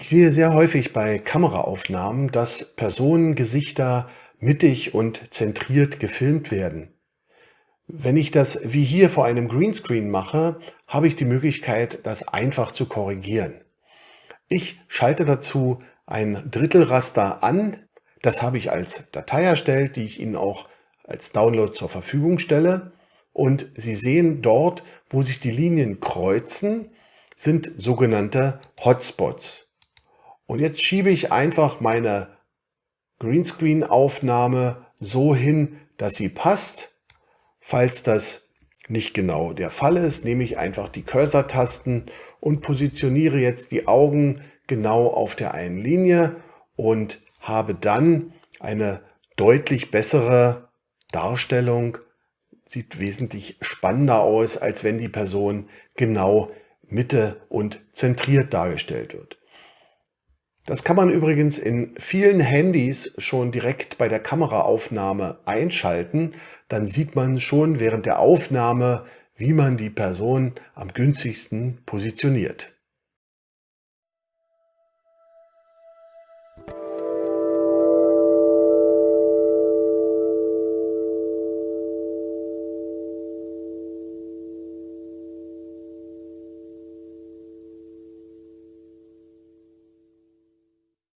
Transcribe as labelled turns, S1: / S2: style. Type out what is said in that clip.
S1: Ich sehe sehr häufig bei Kameraaufnahmen, dass Personengesichter mittig und zentriert gefilmt werden. Wenn ich das wie hier vor einem Greenscreen mache, habe ich die Möglichkeit, das einfach zu korrigieren. Ich schalte dazu ein Drittelraster an. Das habe ich als Datei erstellt, die ich Ihnen auch als Download zur Verfügung stelle. Und Sie sehen dort, wo sich die Linien kreuzen, sind sogenannte Hotspots. Und jetzt schiebe ich einfach meine Greenscreen-Aufnahme so hin, dass sie passt. Falls das nicht genau der Fall ist, nehme ich einfach die Cursor-Tasten und positioniere jetzt die Augen genau auf der einen Linie und habe dann eine deutlich bessere Darstellung. Sieht wesentlich spannender aus, als wenn die Person genau Mitte und zentriert dargestellt wird. Das kann man übrigens in vielen Handys schon direkt bei der Kameraaufnahme einschalten. Dann sieht man schon während der Aufnahme, wie man die Person am günstigsten positioniert.